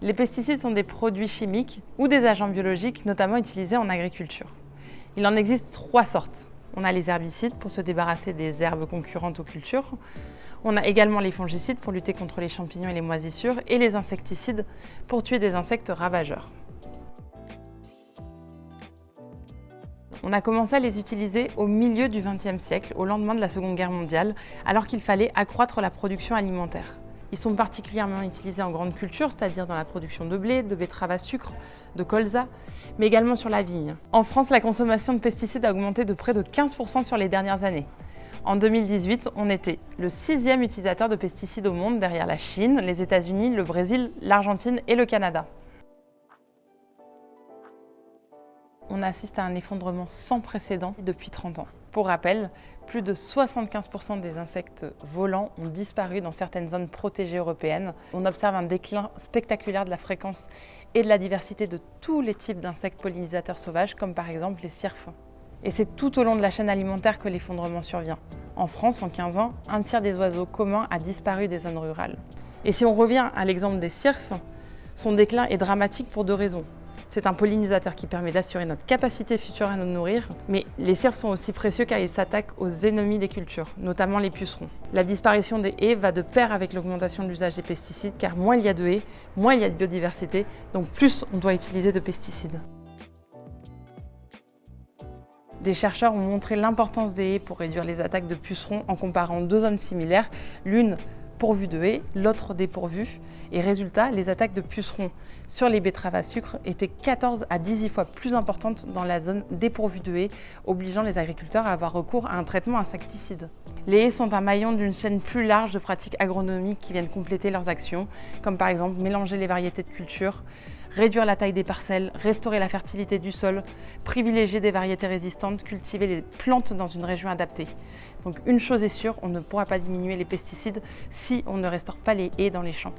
Les pesticides sont des produits chimiques ou des agents biologiques, notamment utilisés en agriculture. Il en existe trois sortes. On a les herbicides pour se débarrasser des herbes concurrentes aux cultures. On a également les fongicides pour lutter contre les champignons et les moisissures et les insecticides pour tuer des insectes ravageurs. On a commencé à les utiliser au milieu du XXe siècle, au lendemain de la Seconde Guerre mondiale, alors qu'il fallait accroître la production alimentaire. Ils sont particulièrement utilisés en grande culture, c'est-à-dire dans la production de blé, de betteraves à sucre, de colza, mais également sur la vigne. En France, la consommation de pesticides a augmenté de près de 15% sur les dernières années. En 2018, on était le sixième utilisateur de pesticides au monde derrière la Chine, les États-Unis, le Brésil, l'Argentine et le Canada. On assiste à un effondrement sans précédent depuis 30 ans. Pour rappel, plus de 75% des insectes volants ont disparu dans certaines zones protégées européennes. On observe un déclin spectaculaire de la fréquence et de la diversité de tous les types d'insectes pollinisateurs sauvages, comme par exemple les cirques. Et c'est tout au long de la chaîne alimentaire que l'effondrement survient. En France, en 15 ans, un tiers des oiseaux communs a disparu des zones rurales. Et si on revient à l'exemple des cirques, son déclin est dramatique pour deux raisons. C'est un pollinisateur qui permet d'assurer notre capacité future à nous nourrir, mais les cirques sont aussi précieux car ils s'attaquent aux ennemis des cultures, notamment les pucerons. La disparition des haies va de pair avec l'augmentation de l'usage des pesticides car moins il y a de haies, moins il y a de biodiversité, donc plus on doit utiliser de pesticides. Des chercheurs ont montré l'importance des haies pour réduire les attaques de pucerons en comparant deux zones similaires, l'une pourvues de haies, l'autre dépourvue. Et résultat, les attaques de pucerons sur les betteraves à sucre étaient 14 à 18 fois plus importantes dans la zone dépourvue de haies, obligeant les agriculteurs à avoir recours à un traitement insecticide. Les haies sont un maillon d'une chaîne plus large de pratiques agronomiques qui viennent compléter leurs actions, comme par exemple mélanger les variétés de cultures, réduire la taille des parcelles, restaurer la fertilité du sol, privilégier des variétés résistantes, cultiver les plantes dans une région adaptée. Donc une chose est sûre, on ne pourra pas diminuer les pesticides si on ne restaure pas les haies dans les champs.